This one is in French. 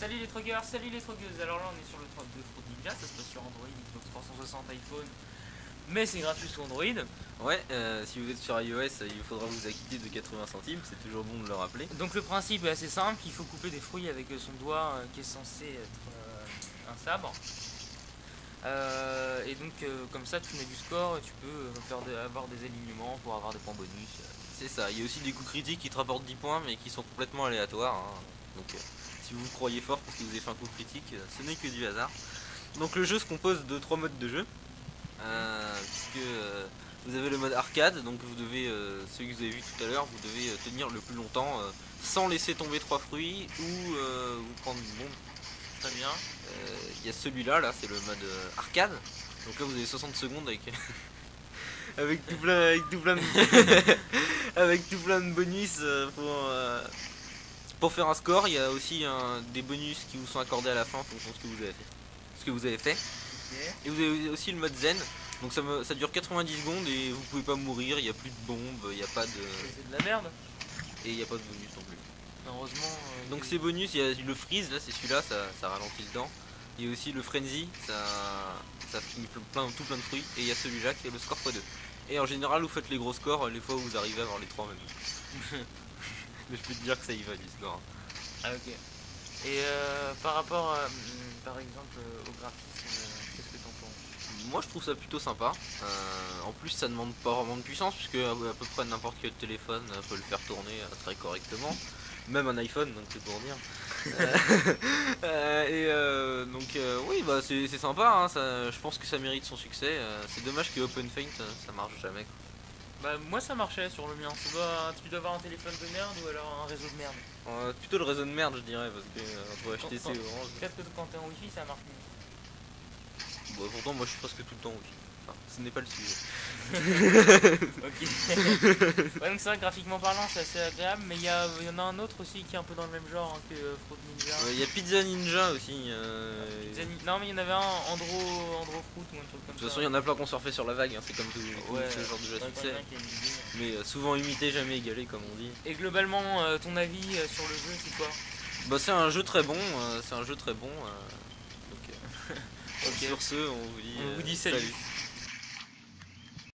Salut les trogueurs, salut les trogueuses. Alors là, on est sur le truck de Fruit Ninja, ça se passe sur Android, Xbox 360, iPhone, mais c'est gratuit sur Android. Ouais, euh, si vous êtes sur iOS, il faudra vous acquitter de 80 centimes, c'est toujours bon de le rappeler. Donc le principe est assez simple, il faut couper des fruits avec son doigt euh, qui est censé être euh, un sabre. Euh, et donc euh, comme ça tu mets du score et tu peux euh, faire avoir des alignements pour avoir des points bonus. C'est ça, il y a aussi des coups critiques qui te rapportent 10 points mais qui sont complètement aléatoires. hein. Donc euh, si vous croyez fort parce que vous avez fait un coup critique, euh, ce n'est que du hasard. Donc le jeu se compose de trois modes de jeu. Euh, puisque euh, vous avez le mode arcade, donc vous devez, euh, celui que vous avez vu tout à l'heure, vous devez tenir le plus longtemps sans laisser tomber trois fruits ou vous prendre une bombe. Très bien. Il y a celui-là, là, c'est le mode arcade. Donc là, vous avez 60 secondes avec avec tout plein, avec tout plein de, avec tout plein de bonus pour pour faire un score. Il y a aussi un- des bonus qui vous sont accordés à la fin en fonction de ce que vous avez fait. Ce que vous avez fait. Ok. Et vous avez aussi le mode zen. Donc ça, me- ça dure 90 secondes et vous pouvez pas mourir. Il n'y a plus de bombes, il n'y a pas de C'est de la merde. et il n'y a pas de bonus non plus. Heureusement. euh, Donc ces bonus, il y a le freeze, là c'est celui-là, ça, ça ralentit le temps. Il y a aussi le frenzy, ça, ça finit plein, tout plein de fruits. Et il y a celui-là qui est le score x2. Et en général, vous faites les gros scores les fois où vous arrivez à avoir les trois même. Mais je peux te dire que ça y va score. Ah ok. Et euh, par rapport hum, par exemple euh, au graphisme, euh, qu'est-ce que t'en penses? Moi je trouve ça plutôt sympa. Euh, en plus ça demande pas vraiment de puissance puisque à, à peu près n'importe quel téléphone peut le faire tourner très correctement. Même un iPhone, donc c'est pour dire. Euh, et euh, donc euh, oui bah c'est sympa, hein, ça- je pense que ça mérite son succès. C'est dommage que OpenFaint ça marche jamais. quoi. Bah moi ça marchait sur le mien. Tu dois, tu dois avoir un téléphone de merde ou alors un réseau de merde. Euh, plutôt le réseau de merde je dirais parce que euh, entre HTC. Orange. Peut-être que quand t'es en wifi ça marche mieux. Bon, pourtant moi je suis presque tout le temps wifi. Enfin, ce n'est pas le sujet. Ok. ouais, donc c'est vrai, graphiquement parlant, c'est assez agréable, mais il y, y en a un autre aussi qui est un peu dans le même genre hein, que euh, Fruit Ninja. Il y a Pizza Ninja aussi. euh, Pizza Ni- Non, mais il y en avait un, Andro, Andro Fruit ou un truc comme De ça. toute façon, il y en a plein qui ont surfé sur la vague, hein, c'est comme tout, ce genre de jeu à succès. Mais euh, souvent imité, jamais égalé, comme on dit. Et globalement, euh, ton avis sur le jeu, c'est quoi? Bah, c'est un jeu très bon, c'est un jeu très bon. donc, euh, Ok. Sur ce, on vous dit, On vous dit salut.